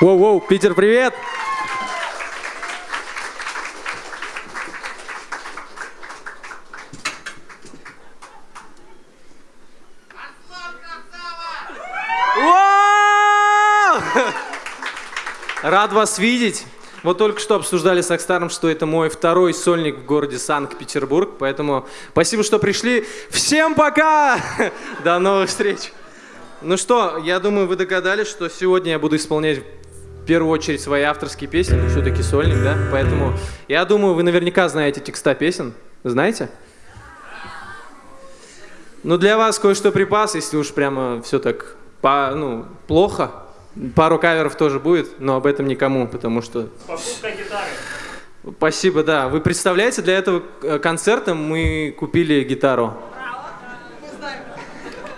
Воу-воу, Питер, привет! Рад вас видеть. Вот только что обсуждали с Акстаром, что это мой второй сольник в городе Санкт-Петербург, поэтому спасибо, что пришли. Всем пока! До новых встреч! Ну что, я думаю, вы догадались, что сегодня я буду исполнять в первую очередь свои авторские песни, ну, все-таки сольник, да? Поэтому я думаю, вы наверняка знаете текста песен. Знаете? Ну, для вас кое-что припас, если уж прямо все так по, ну, плохо. Пару каверов тоже будет, но об этом никому, потому что... Покупка гитары. Спасибо, да. Вы представляете, для этого э, концерта мы купили гитару.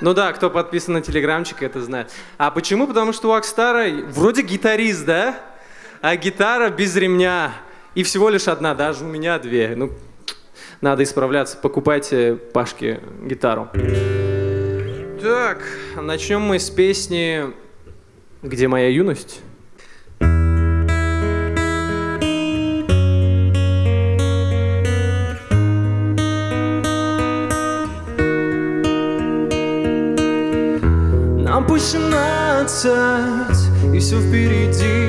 Ну да, кто подписан на телеграмчик, это знает. А почему? Потому что у Акстара вроде гитарист, да? А гитара без ремня. И всего лишь одна, даже у меня две. Ну, надо исправляться. Покупайте Пашке гитару. Так, начнем мы с песни «Где моя юность?» 17, и все впереди.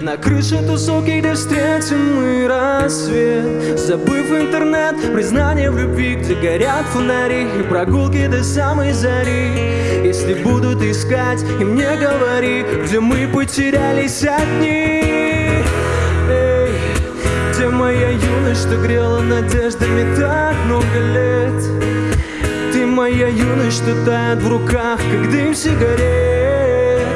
На крыше тусовки, где встретим мы рассвет. Забыв интернет, признание в любви Где горят фонари и прогулки до самой зари. Если будут искать, и мне говори Где мы потерялись одни. Эй, где моя юность, что грела надеждами так много лет моя юность, что тает в руках, как дым сигарет.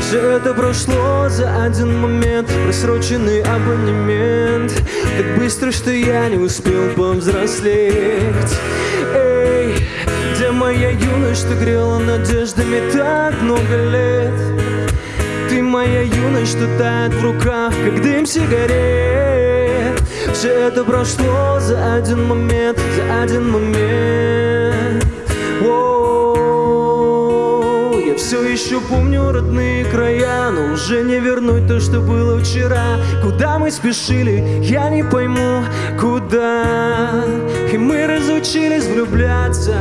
Все это прошло за один момент Просроченный абонемент. Так быстро, что я не успел повзрослеть. Эй, где моя юность, что грела надеждами так много лет? Ты моя юность, что тает в руках, как дым сигарет. Все это прошло за один момент, за один момент все еще помню родные края, но уже не вернуть то, что было вчера. Куда мы спешили, я не пойму, куда. И мы разучились влюбляться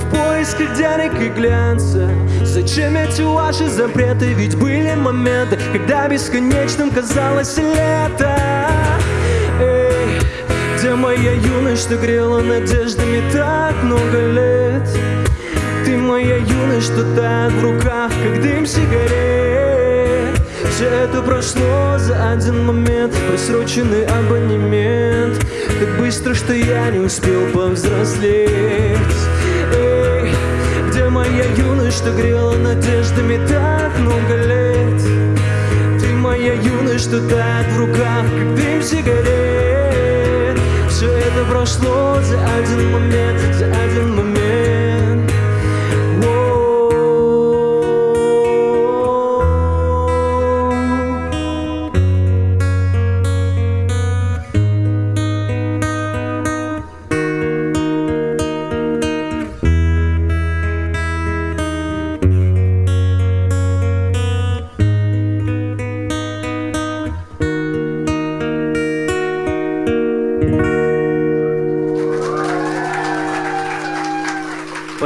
в поисках денег и глянца. Зачем эти ваши запреты? Ведь были моменты, когда бесконечным казалось лето. Эй, где моя юность, что грела надеждами так много лет? Ты моя юность, что тает в руках, как дым сигарет. Все это прошло за один момент Просроченный абонемент. Так быстро, что я не успел повзрослеть. Эй, где моя юность, что грела надеждами так много лет? Ты моя юность, что тает в руках, как дым сигарет. Все это прошло за один момент, за один момент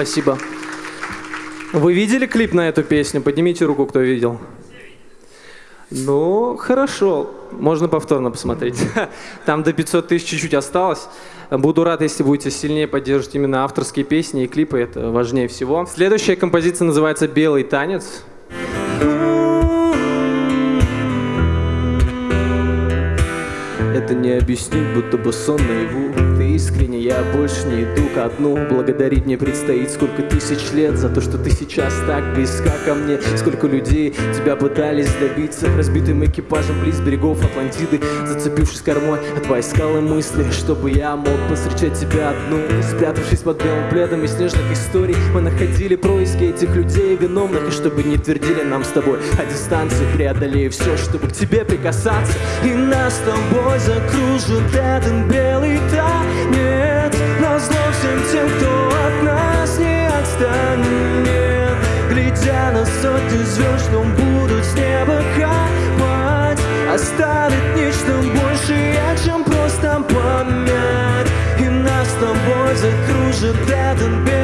Спасибо. Вы видели клип на эту песню? Поднимите руку, кто видел. Ну, хорошо. Можно повторно посмотреть. Там до 500 тысяч чуть-чуть осталось. Буду рад, если будете сильнее поддерживать именно авторские песни и клипы. Это важнее всего. Следующая композиция называется «Белый танец». Это не объяснить, будто бы сон наяву искренне, я больше не иду ко дну. Благодарить мне предстоит сколько тысяч лет За то, что ты сейчас так близка ко мне. Сколько людей тебя пытались добиться Разбитым экипажем близ берегов Атлантиды Зацепившись кормой от твоей скалы мысли Чтобы я мог повстречать тебя одну. Спрятавшись под белым пледом из снежных историй Мы находили происки этих людей виновных И чтобы не твердили нам с тобой о дистанции Преодолею все, чтобы к тебе прикасаться. И нас с тобой закружит этот белый нет, на зло всем тем, кто от нас не отстанет. Глядя на сотни звезд, что будут с неба капать Оставит нечто большее, чем просто память И нас с тобой закружит этот бед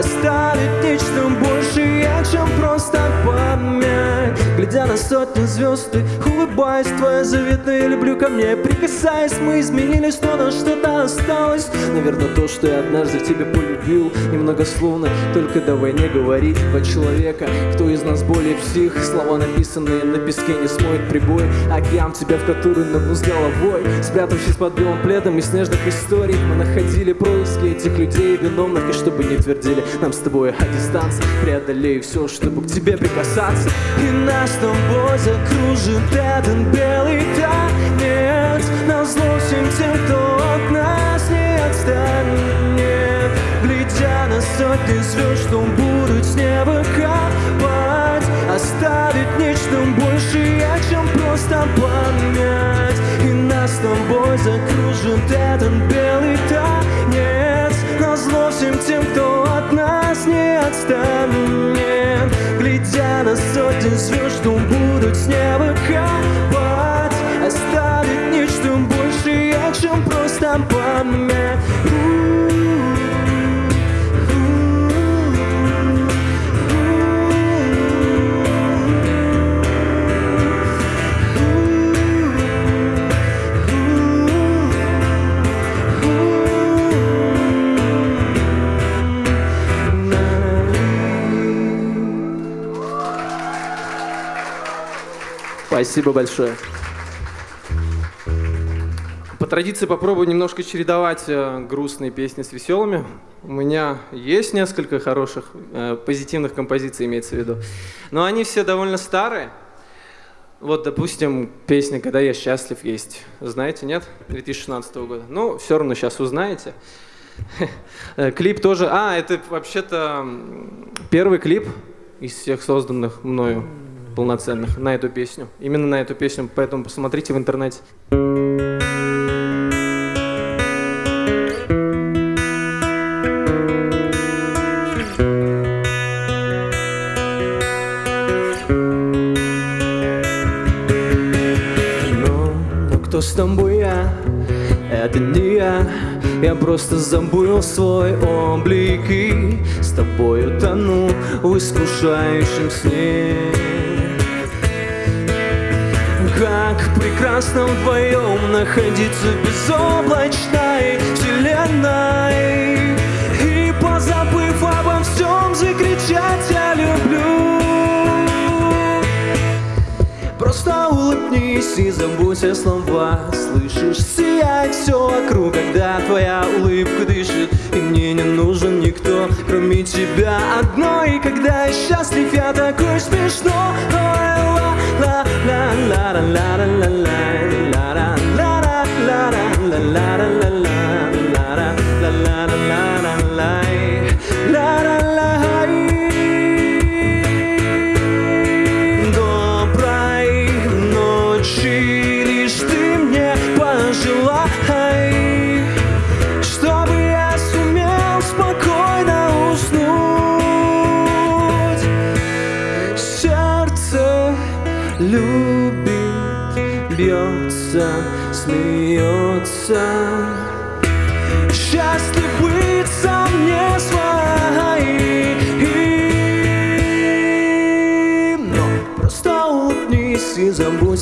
Оставить нечто большее, чем просто память Глядя на сотни звезд, ты улыбаясь Твоя заветная люблю ко мне. Прикасаясь, мы изменились, но на что-то осталось. Наверное, то, что я однажды в тебе полюбил. Немногословно, только давай не говорить Два человека, кто из нас более псих? Слова, написанные на песке, не смоет прибой. Океан тебя, в который нырну с головой. Спрятавшись под белым пледом из снежных историй Мы находили происки этих людей виновных. И чтобы не твердили нам с тобой о дистанции. Преодолею все, чтобы к тебе прикасаться. И нас с тобой закружит этот белый танец. Назло всем тем, кто от нас не отстанет. Глядя на сотни звезд, что будут с неба капать Оставить нечто большее, чем просто память И нас с тобой закружит этот белый танец. Назло всем тем, кто от нас не отстанет. Глядя на сотни звезд, что never come. Спасибо большое. По традиции попробую немножко чередовать э, грустные песни с веселыми. У меня есть несколько хороших, э, позитивных композиций, имеется в виду. Но они все довольно старые. Вот, допустим, песня «Когда я счастлив» есть. Знаете, нет? 2016 года. Ну, все равно сейчас узнаете. Э, клип тоже... А, это вообще-то первый клип из всех созданных мною полноценных на эту песню. Именно на эту песню, поэтому посмотрите в интернете. Но, но кто с тобой я? Это не я Я просто забыл свой облик И с тобою тону в искушающем сне прекрасно вдвоем находиться безоблачной вселенной. И позабыв обо всем закричать «Я люблю» Просто улыбнись и забудь о слова Слышишь, сияет все вокруг, когда твоя улыбка дышит. И мне не нужен никто, кроме тебя одной. И когда я счастлив, я такой смешной. la 라라라라라라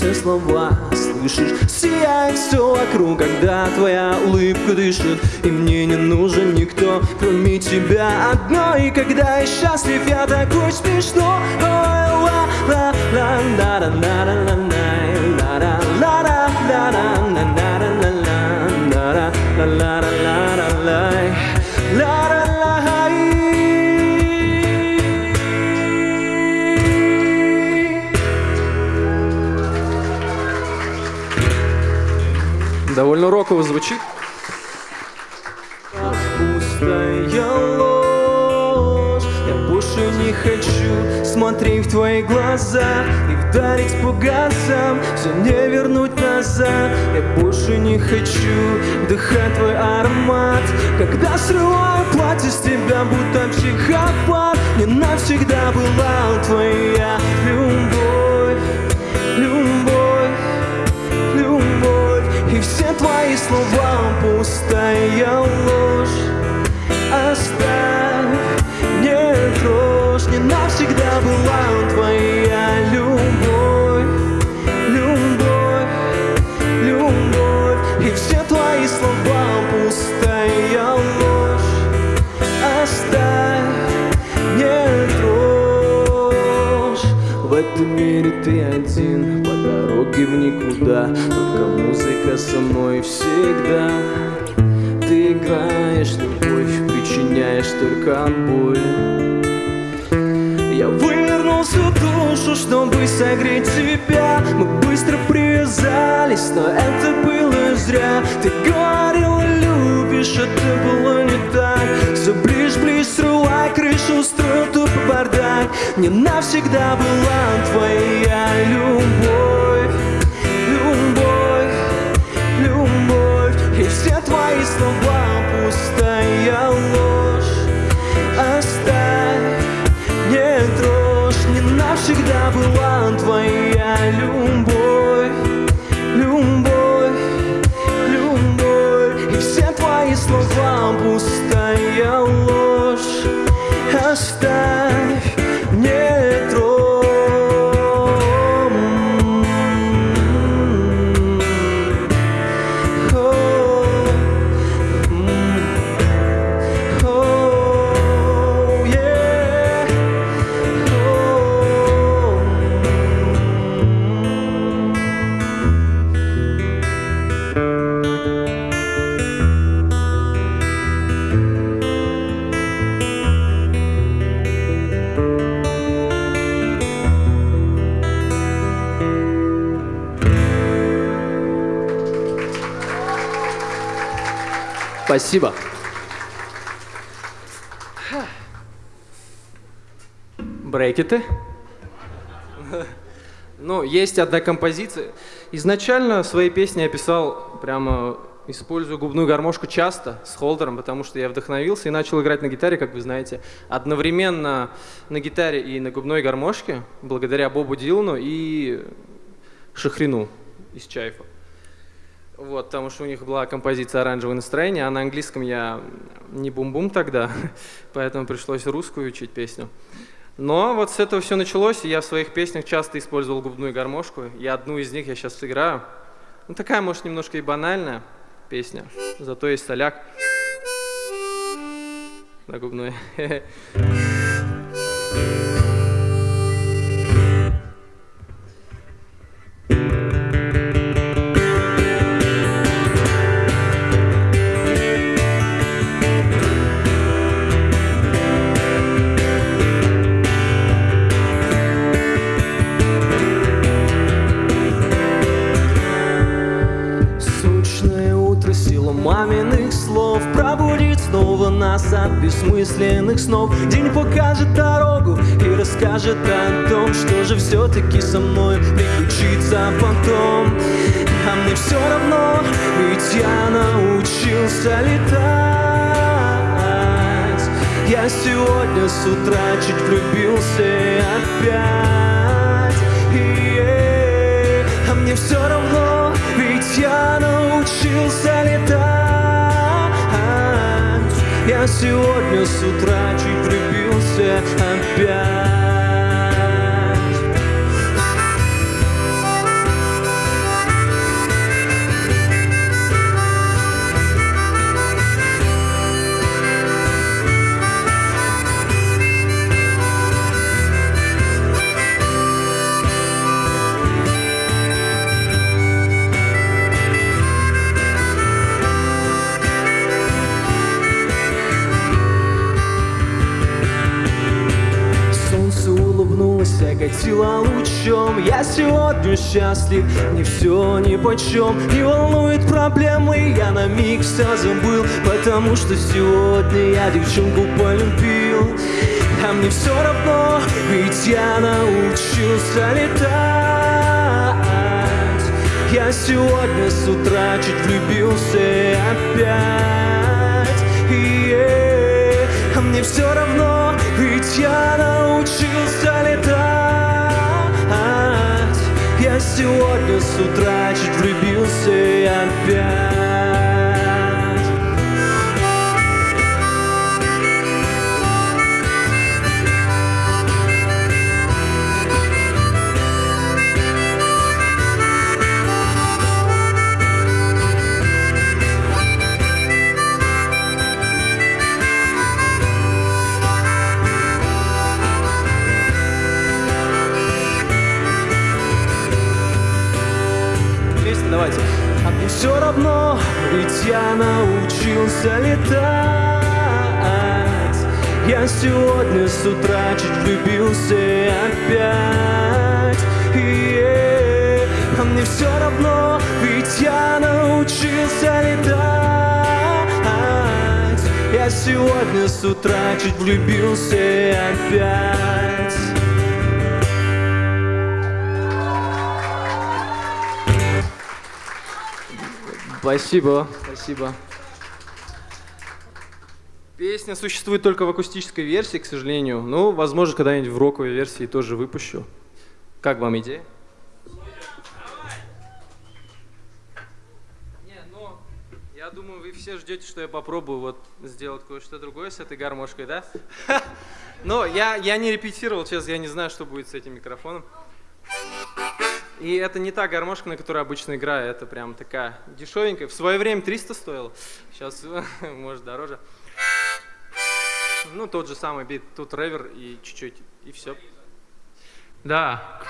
и забудь о слова Слышишь, сияет все вокруг, когда твоя улыбка дышит. И мне не нужен никто, кроме тебя одной. И когда я счастлив, я такой смешной. Ой, Довольно роково звучит. Пустая ложь. Я больше не хочу смотреть в твои глаза И вдарить по газам Все не вернуть назад. Я больше не хочу вдыхать твой аромат. Когда срываю платье с тебя, будто психопат Не навсегда была твоя Любовь, И все твои слова пустая ложь. Оставь, не трожь Не навсегда была твоя любовь. Любовь, любовь. И все твои слова пустая ложь. Оставь, не трожь В этом мире ты один По дороге в никуда Только музыка со мной всегда. Ты играешь любовь Причиняешь только боль. Я вывернул всю душу, чтобы согреть тебя. Мы быстро привязались, но это было зря. Ты говорила, любишь, это было не так. Все ближе, ближе, срывай крышу, устроил тупо бардак. Не навсегда была твоя Любовь, была твоя любовь, любовь, любовь. И все твои слова пустая ложь. Оставь, Спасибо. Брекеты. Ну, есть одна композиция. Изначально свои песни я писал прямо использую губную гармошку часто с холдером, потому что я вдохновился и начал играть на гитаре, как вы знаете, одновременно на гитаре и на губной гармошке, благодаря Бобу Дилану и Шахрину из Чайфа. Вот, потому что у них была композиция «Оранжевое настроение», а на английском я не бум-бум тогда, поэтому пришлось русскую учить песню. Но вот с этого все началось, и я в своих песнях часто использовал губную гармошку, и одну из них я сейчас сыграю. Ну, такая, может, немножко и банальная песня, зато есть соляк на губной. бессмысленных снов. День покажет дорогу и расскажет о том Что же все-таки со мной приключится потом. А мне все равно, ведь я научился летать. Я сегодня с утра чуть влюбился опять. И, а мне все равно, ведь я научился летать Я сегодня с утра чуть влюбился опять счастлив, не все ни почем Не волнует проблемы, я на миг все забыл Потому что сегодня я девчонку полюбил. А мне все равно, ведь я научился летать. Я сегодня с утра чуть влюбился опять. И а мне все равно, ведь я научился летать сегодня с утра чуть влюбился опять все равно, ведь я научился летать. Я сегодня с утра чуть влюбился опять. И а мне все равно, ведь я научился летать. Я сегодня с утра чуть влюбился опять. Спасибо, спасибо. Песня существует только в акустической версии, к сожалению. Ну, возможно, когда-нибудь в роковой версии тоже выпущу. Как вам идея? Не, ну, я думаю, вы все ждете, что я попробую вот сделать кое-что другое с этой гармошкой, да? Но я, я не репетировал, сейчас я не знаю, что будет с этим микрофоном. И это не та гармошка, на которой обычно играю, это прям такая дешевенькая. В свое время 300 стоило, сейчас может дороже. Ну, тот же самый бит, тут ревер и чуть-чуть, и все. Да.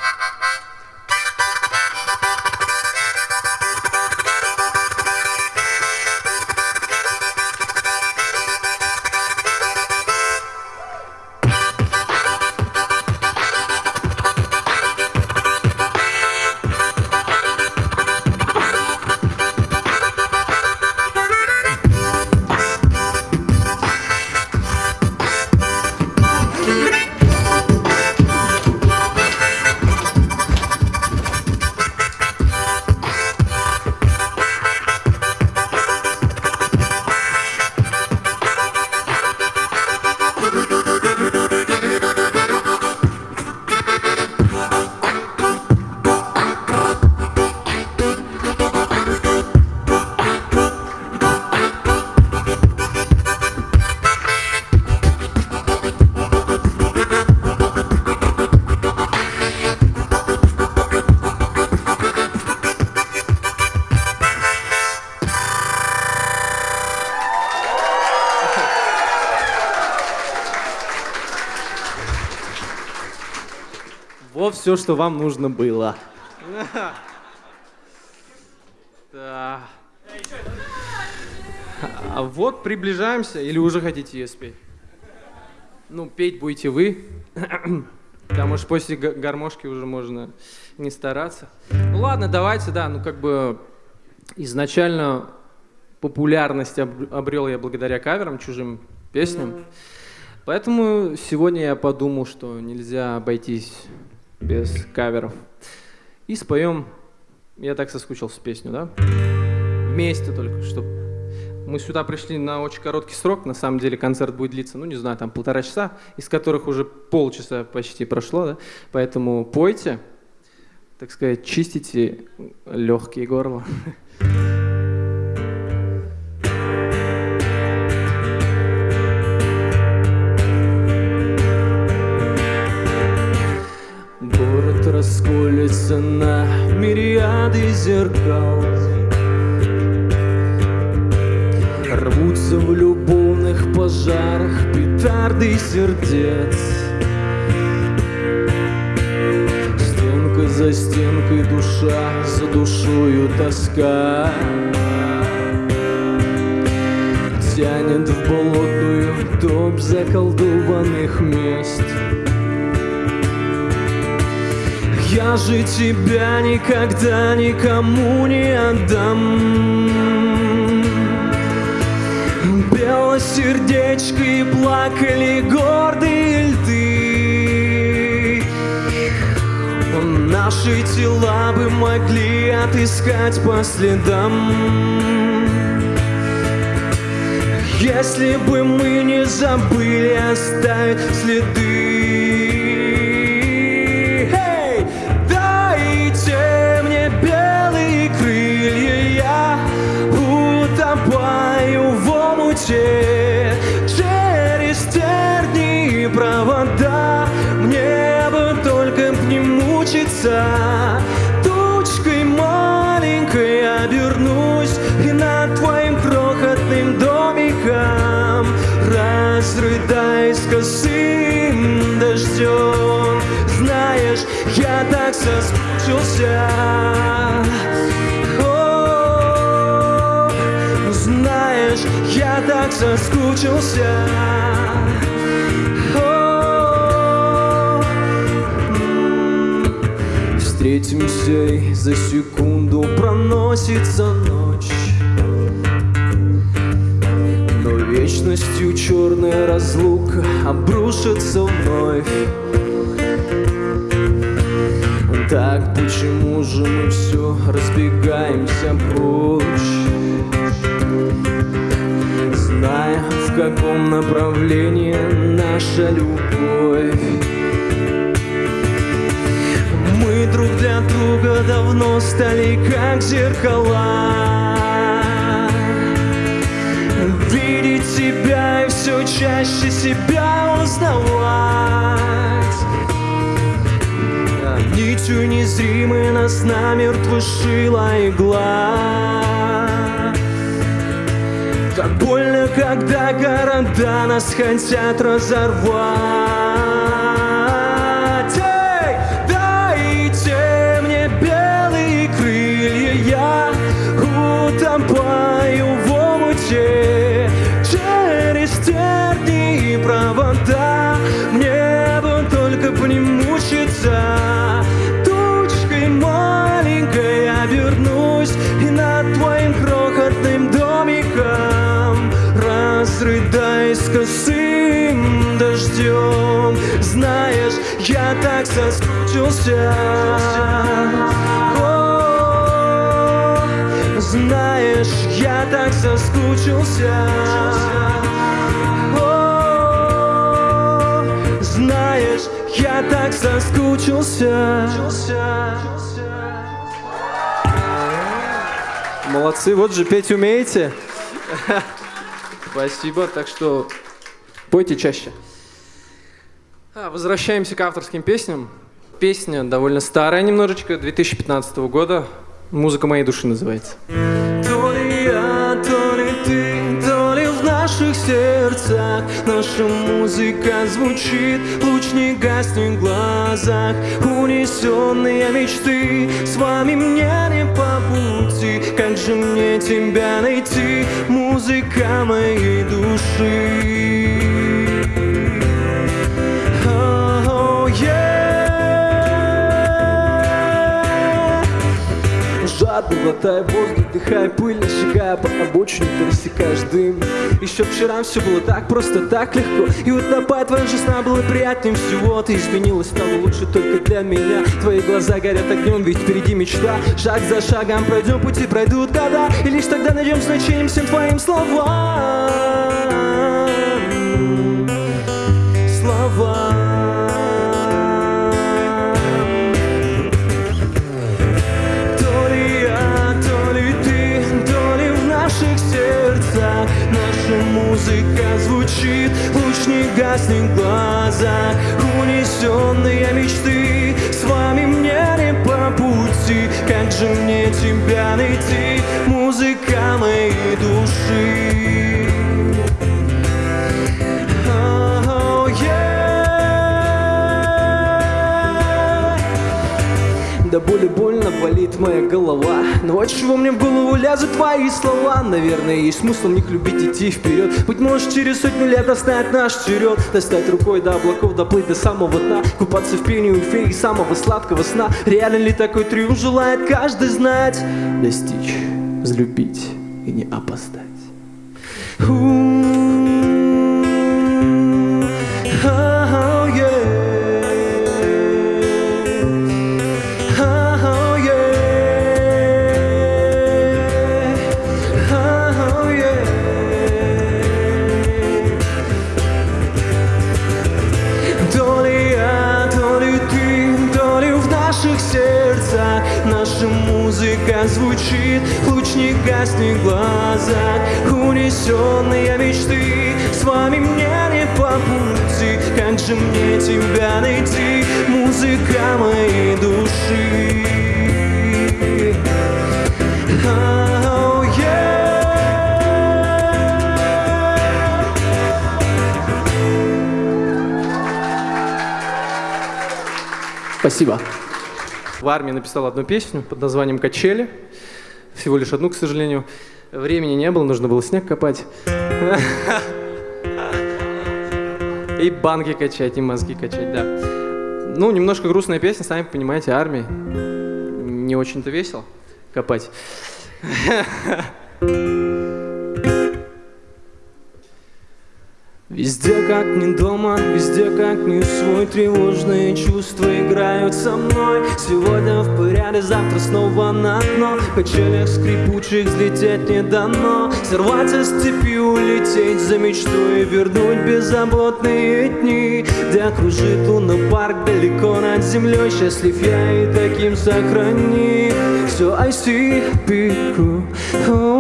Все, что вам нужно было. Да. А вот приближаемся, или уже хотите ее спеть? Ну, петь будете вы, потому что после гармошки уже можно не стараться. Ну ладно, давайте, да, ну как бы изначально популярность обрел я благодаря каверам, чужим песням. Поэтому сегодня я подумал, что нельзя обойтись без каверов. И споем «Я так соскучился» песню, да? Вместе только, чтобы мы сюда пришли на очень короткий срок, на самом деле концерт будет длиться, ну не знаю, там полтора часа, из которых уже полчаса почти прошло, да? Поэтому пойте, так сказать, чистите легкие горла. зеркал. Рвутся в любовных пожарах петарды сердец. Стенка за стенкой душа, за душою тоска. Тянет в болотную топь заколдованных мест Я же тебя никогда никому не отдам. Белосердечко и плакали гордые льды На Наши тела бы могли отыскать по следам. Если бы мы не забыли оставить следы соскучился О, Знаешь, я так соскучился. О. Встретимся и за секунду проносится ночь. Но вечностью черная разлука обрушится вновь Так почему же мы все разбегаемся прочь? Зная, в каком направлении наша любовь. Мы друг для друга давно стали как зеркала. Видеть себя и все чаще себя узнавать Нитью незримой нас намертво шила игла. Так больно, когда города нас хотят разорвать соскучился О, Знаешь, я так соскучился О, Знаешь, я так соскучился Молодцы, вот же петь умеете. Спасибо, так что пойте чаще. А, Возвращаемся к авторским песням. Песня довольно старая немножечко, 2015 года. Музыка моей души называется. То ли я, то ли ты, то ли в наших сердцах Наша музыка звучит, луч не гаснет в глазах Унесенные мечты, с вами мне не по пути Как же мне тебя найти, музыка моей души Жадно глотая воздух, дыхая пыль, сжигая по обочине, ты рассекаешь дым. Еще вчера все было так просто, так легко. И вот напад твоя жизна было приятнее всего. Ты изменилась, стало лучше только для меня. Твои глаза горят огнем, ведь впереди мечта. Шаг за шагом пройдем пути, пройдут года. И лишь тогда найдем значение всем твоим Словам музыка звучит, луч не гаснет в глазах. Унесенные мечты, с вами мне не по пути. Как же мне тебя найти, музыка моей души Да боли больно болит моя голова. Но от чего мне в голову лязут твои слова. Наверное, есть смысл в них любить идти вперед. Быть может, через сотню лет настать наш черед. Достать рукой до облаков, доплыть до самого дна. Купаться в пении у феи самого сладкого сна. Реально ли такой триумф желает каждый знать? Достичь, взлюбить и не опоздать гаснет в глазах Унесенные мечты С вами мне не по пути Как же мне тебя найти Музыка моей души Oh, yeah. Спасибо. В армии написал одну песню под названием «Качели». Всего лишь одну, к сожалению. Времени не было, нужно было снег копать. И банки качать, и мозги качать, да. Ну, немножко грустная песня, сами понимаете, армия. Не очень-то весело копать. Везде как не дома, везде как не свой Тревожные чувства играют со мной. Сегодня в порядке, завтра снова на дно. Качелях скрипучих взлететь не дано. Сорваться с цепи, улететь за мечтой Вернуть беззаботные дни. Где кружит лунный парк далеко над землей. Счастлив я и таким сохрани Все I see people Oh,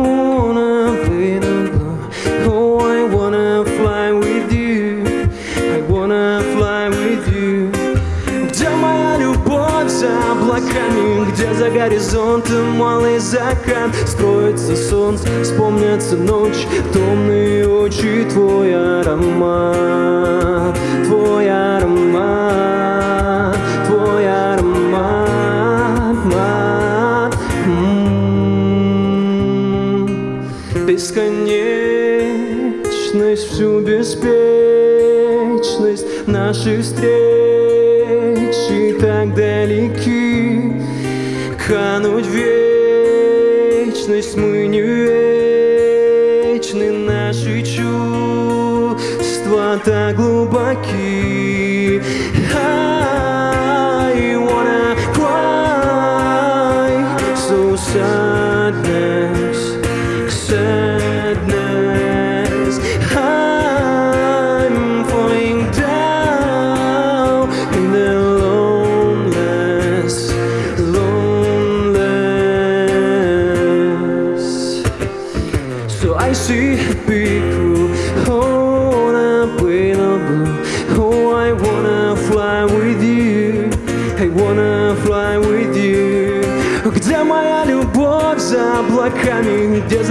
облаками Где за горизонтом малый закат Строится солнце, вспомнятся ночь Томные очи, твой аромат Твой аромат Твой аромат мат. М. Бесконечность, всю беспечность Наши встречи так далеки Кануть вечность мы не вечны. Наши чувства так глубоки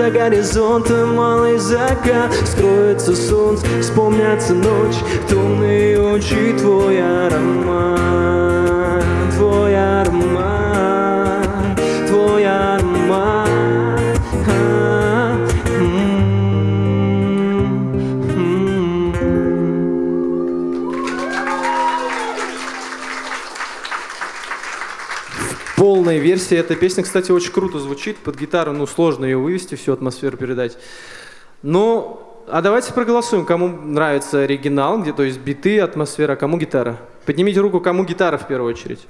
за горизонтом малый закат. Скроется солнце, вспомнятся ночь Томные очи, твой аромат Полная версия этой песни, кстати, очень круто звучит. Под гитару, ну, сложно ее вывести, всю атмосферу передать. Ну, а давайте проголосуем, кому нравится оригинал, где, то есть биты, атмосфера, кому гитара. Поднимите руку, кому гитара в первую очередь.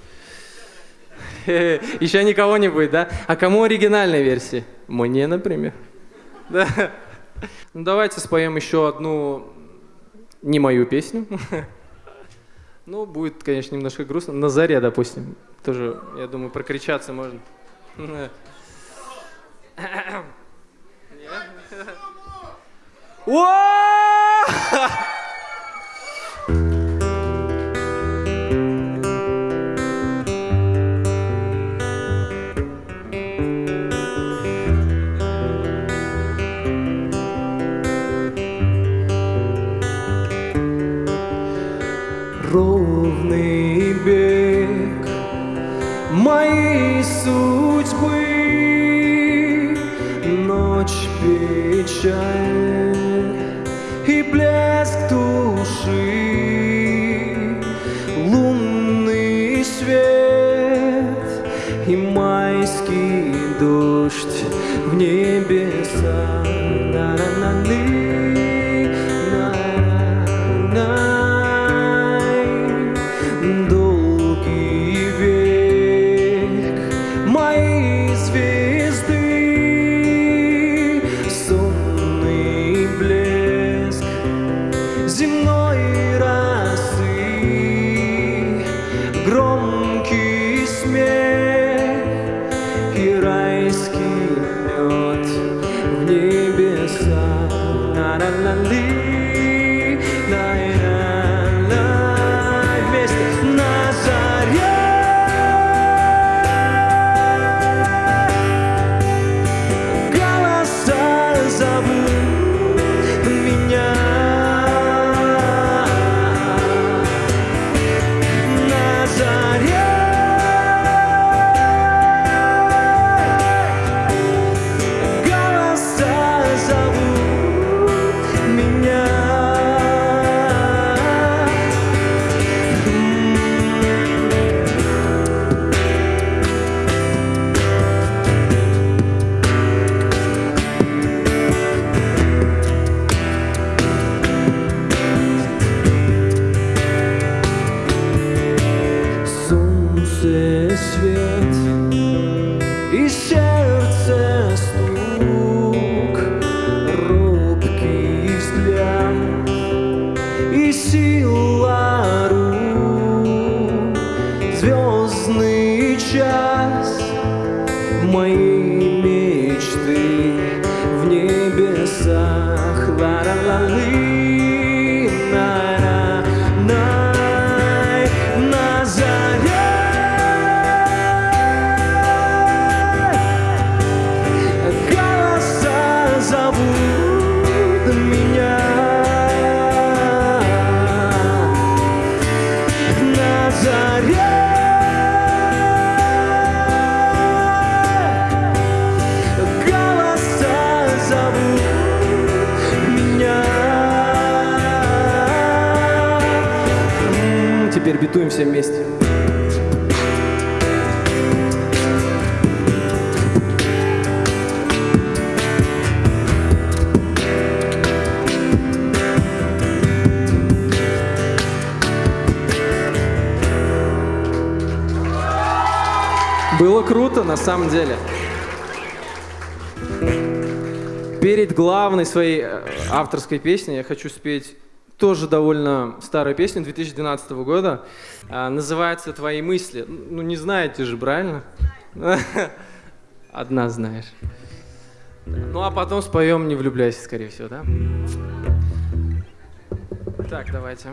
Еще никого не будет, да? А кому оригинальная версия? Мне, например. Да. Ну, давайте споем еще одну не мою песню. Ну, будет, конечно, немножко грустно. На заре, допустим. Тоже, я думаю, прокричаться можно. Уа! Теперь битуем все вместе. Было круто, на самом деле. Перед главной своей э, авторской песней я хочу спеть тоже довольно старую песню 2012 года. А, Называется «Твои мысли». Ну, не знаете же, правильно? Одна знаешь. Ну, а потом споем «Не влюбляйся», скорее всего, да? Так, давайте.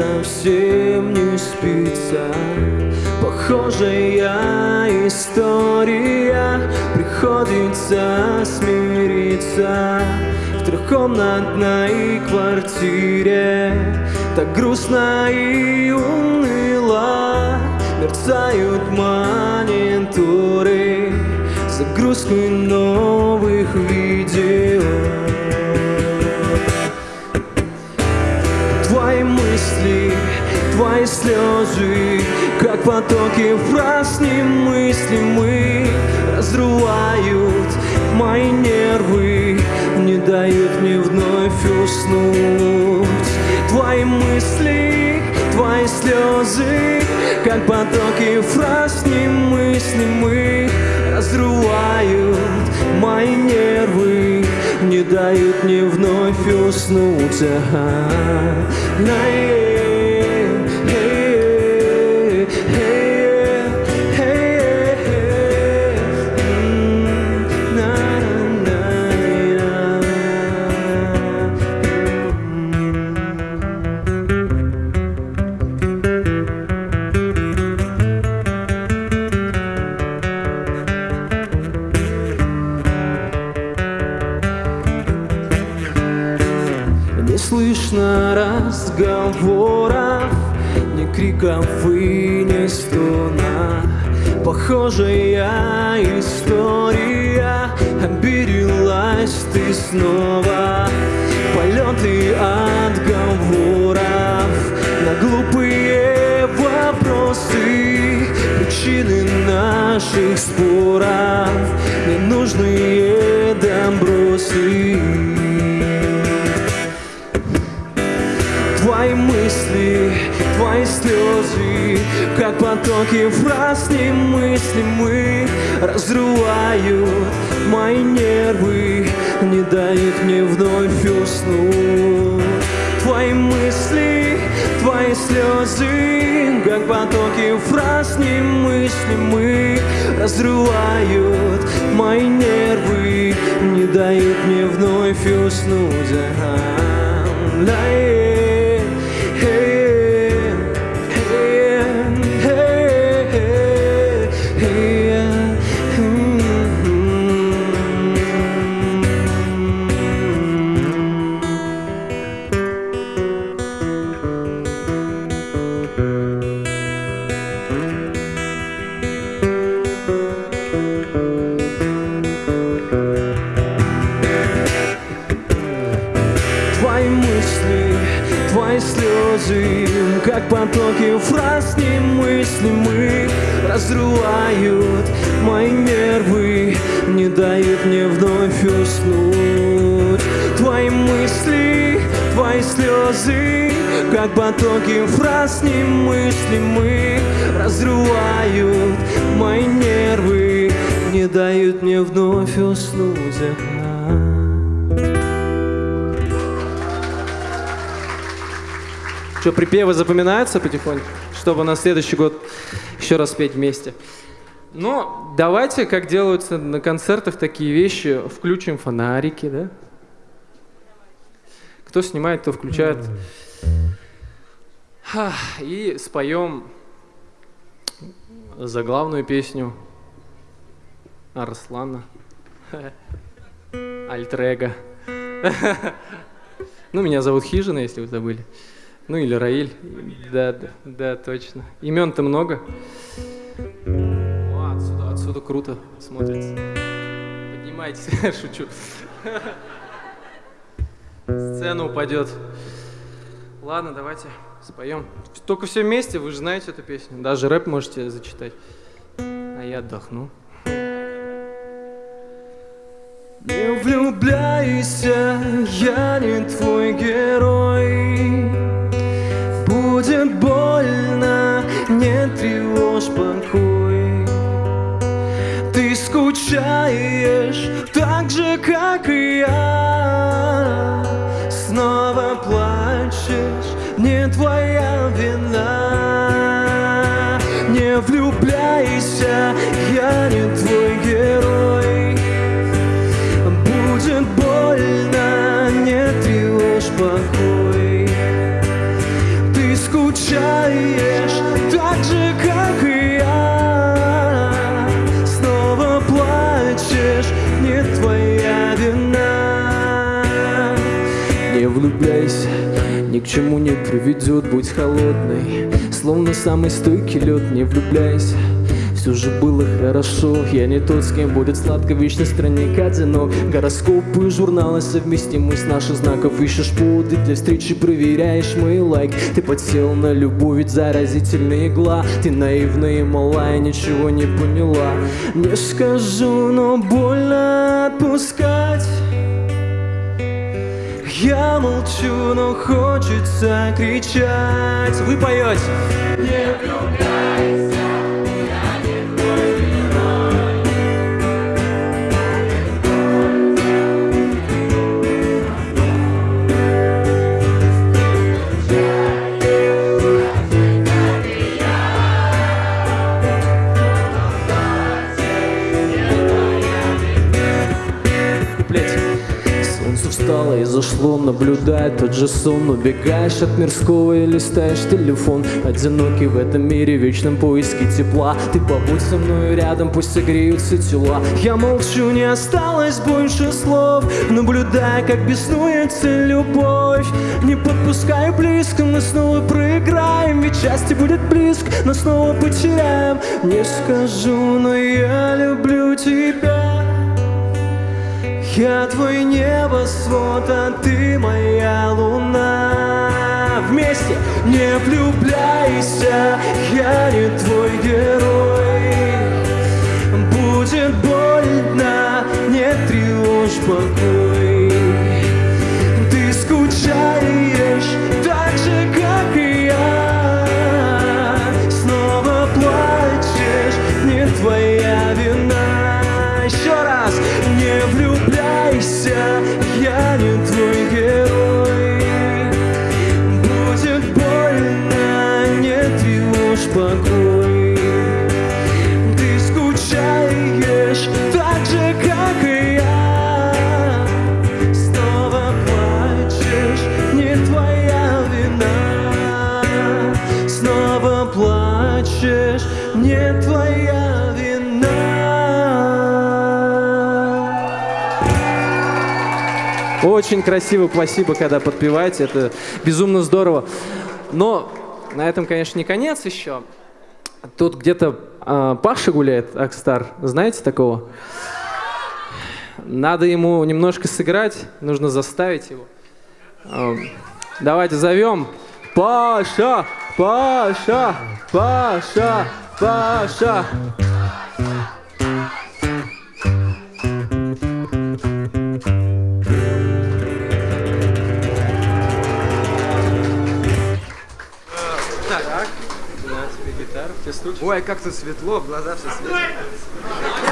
Совсем не спится. Похожая история, приходится смириться. В трехкомнатной квартире так грустно и уныло. Мерцают мониторы загрузкой новых видео Твои мысли, твои слезы Как потоки фраз немыслимы Разрывают мои нервы Не дают мне вновь уснуть. Твои мысли, твои слезы Как потоки фраз немыслимы Разрывают мои нервы Не дают мне вновь уснуть Ага. На, э, и ни стона. Похожая история, оберилась ты снова. Полеты отговоров на глупые вопросы, причины наших споров, ненужные добросы. Твои слезы, как потоки фраз немыслимы, разрывают мои нервы, не дают мне вновь уснуть. Твои мысли, твои слезы, как потоки фраз немыслимы, разрывают мои нервы, не дают мне вновь уснуть. Ага. Фраз немыслимых Разрывают мои нервы Не дают мне вновь уснуть. Твои мысли, твои слезы Как потоки фраз немыслимых Разрывают мои нервы Не дают мне вновь уснуть Что, припевы запоминаются потихоньку, чтобы на следующий год еще раз петь вместе? Ну, давайте, как делаются на концертах такие вещи, включим фонарики, да? Кто снимает, кто включает. И споем заглавную песню Арслана. Альтрега. Ну, меня зовут Хижина, если вы забыли. Ну или Раиль. Да, да, да, точно. Имен-то много. О, отсюда, отсюда круто смотрится. Поднимайтесь, шучу. Сцена упадет. Ладно, давайте споем. Только все вместе, вы же знаете эту песню. Даже рэп можете зачитать. А я отдохну. Не влюбляйся, я не твой герой не тревожь покой. Ты скучаешь так же, как и я. Снова плачешь, не твоя вина. Не влюбляйся, я не твой Не влюбляйся, ни к чему не приведет, будь холодной. Словно самый стойкий лед, не влюбляйся. Все же было хорошо Я не тот, с кем будет сладко вечно странник одинок Гороскопы, журналы совместимы с наших знаков. Ищешь поводы для встречи, проверяешь мои лайк. Ты подсел на любовь, ведь заразительная игла. Ты наивная и малая, ничего не поняла. Не скажу, но больно отпускать я молчу, но хочется кричать. Вы поете? Не влюбляйся зашло Наблюдая тот же сон. Убегаешь от мирского и листаешь телефон. Одинокий в этом мире, вечном поиске тепла. Ты побудь со мной рядом, пусть согреются тела. Я молчу, не осталось больше слов. Наблюдая, как беснуется любовь. Не подпускай близко, мы снова проиграем. Ведь счастье будет близко, но снова потеряем. Не скажу, но я люблю тебя я твой небосвод, а ты моя луна. Вместе не влюбляйся, я не твой герой. Будет больно, не тревожь покой Красиво, спасибо, когда подпеваете, это безумно здорово. Но на этом, конечно, не конец еще. Тут где-то э, Паша гуляет, Акстар, знаете такого? Надо ему немножко сыграть, нужно заставить его. Эм, Давайте зовем Паша, Паша, Паша, Паша. Ой, как тут светло, глаза все светит.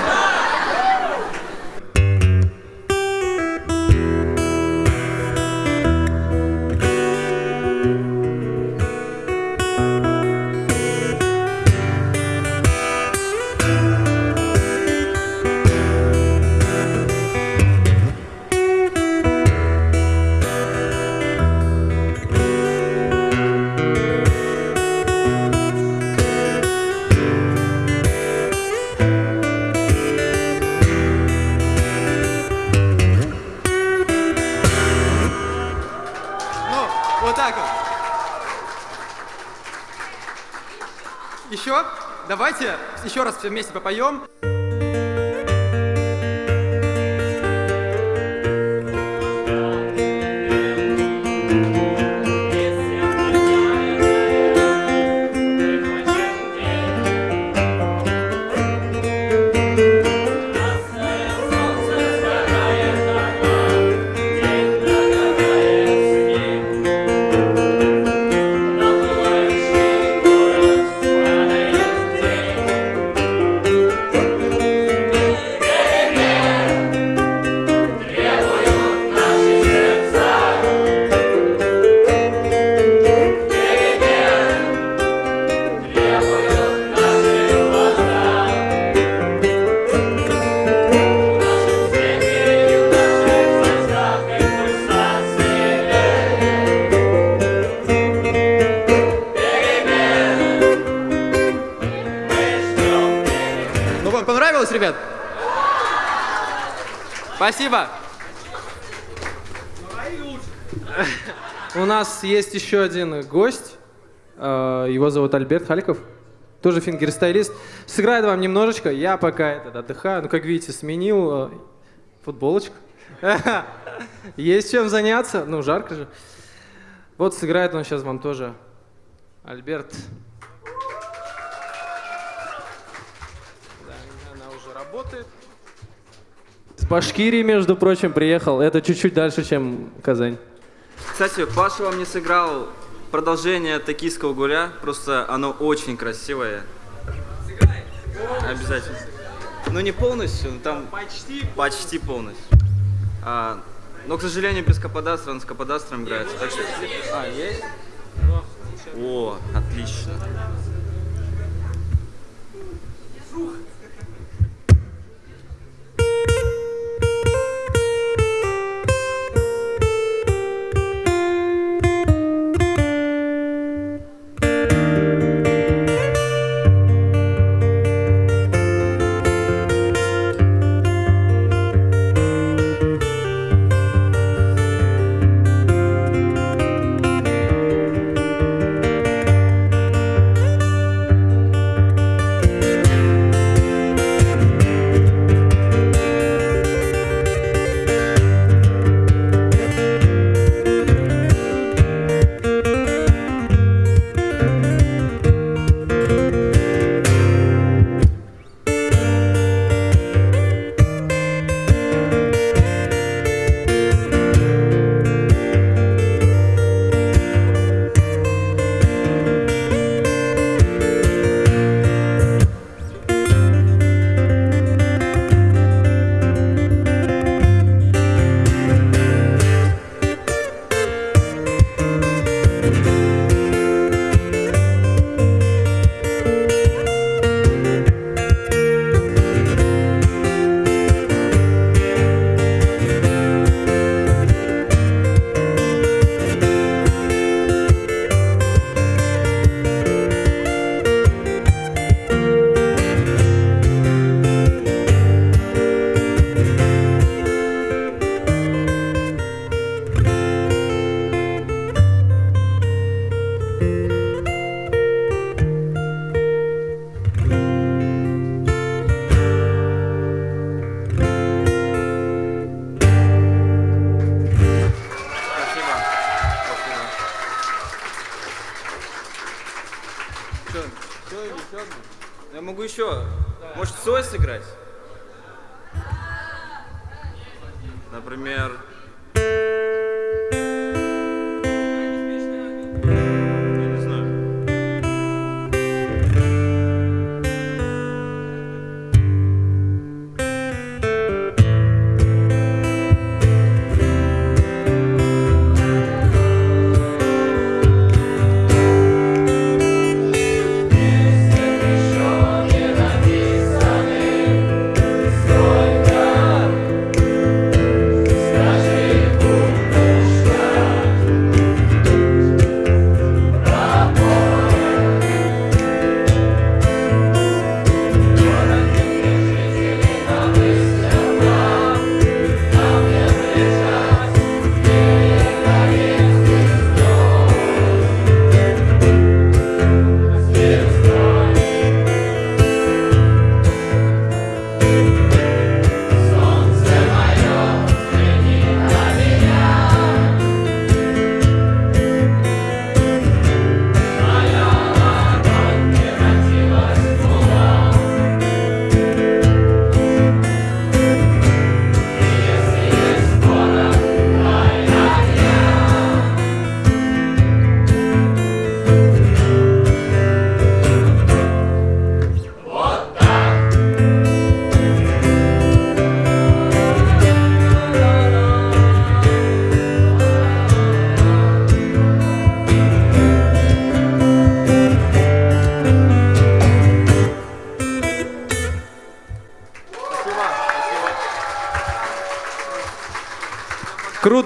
Еще раз все вместе попоем. Нас есть еще один гость. Э, Его зовут Альберт Халиков. Тоже фингерстайлист. Сыграет вам немножечко. Я пока этот, отдыхаю. Ну, как видите, сменил э, футболочку. Есть чем заняться. Ну, жарко же. Вот сыграет он сейчас вам тоже. Альберт. Да, она уже работает. С Башкирии, между прочим, приехал. Это чуть-чуть дальше, чем Казань. Кстати, Паша вам не сыграл продолжение токийского гуля, просто оно очень красивое. Обязательно. Ну не полностью, но там почти, почти полностью. А, но, к сожалению, без каподастра, он с каподастром играется. Так что... А, есть? О, отлично. Еще.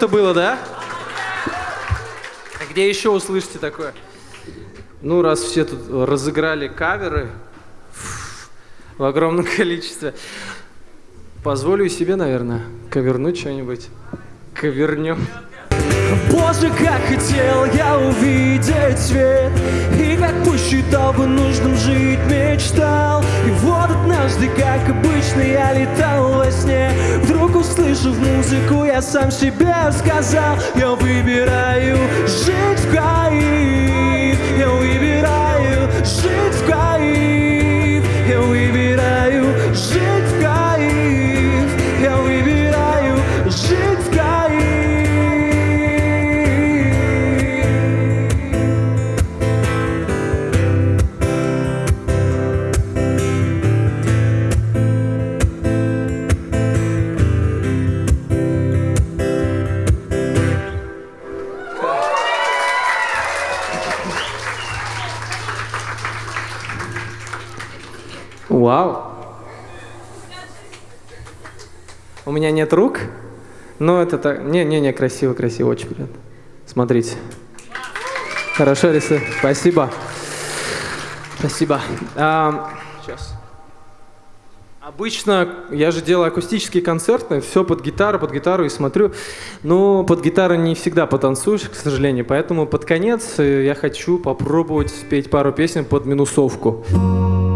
Круто было, да? А где еще услышите такое? Ну, раз все тут разыграли каверы в огромном количестве, позволю себе, наверное, ковернуть что-нибудь. Ковернем. Боже, как хотел я увидеть свет И как посчитал бы нужным жить мечтал. И вот однажды, как обычно, я летал во сне. Вдруг услышав музыку, я сам себе сказал Я выбираю жить в Вау. У меня нет рук, но это так... Не-не-не, красиво, красиво, очень приятно. Смотрите. Хорошо рисую. Спасибо. Спасибо. А, сейчас. Обычно я же делаю акустические концерты, все под гитару, под гитару и смотрю. Но под гитару не всегда потанцуешь, к сожалению. Поэтому под конец э, я хочу попробовать спеть пару песен под минусовку. Пока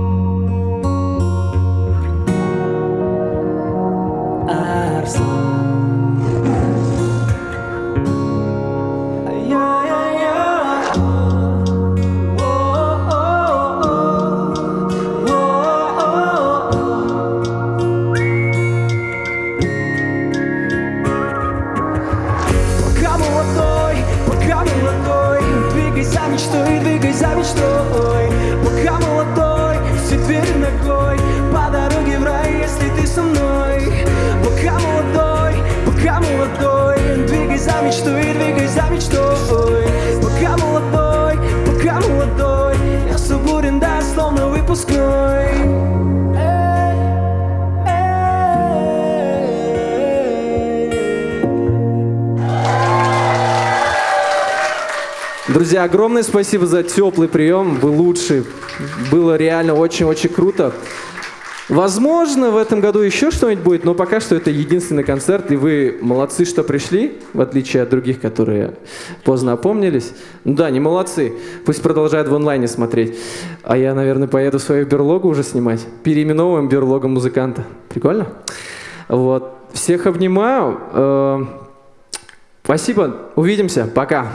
Друзья, огромное спасибо за теплый прием. Вы лучшие. Было реально очень-очень круто. Возможно, в этом году еще что-нибудь будет, но пока что это единственный концерт, и вы молодцы, что пришли, в отличие от других, которые поздно опомнились. Ну да, не молодцы. Пусть продолжают в онлайне смотреть. А я, наверное, поеду свою берлогу уже снимать. Переименовываем берлогу музыканта. Прикольно? Вот. Всех обнимаю. Э, Спасибо. Увидимся. Пока.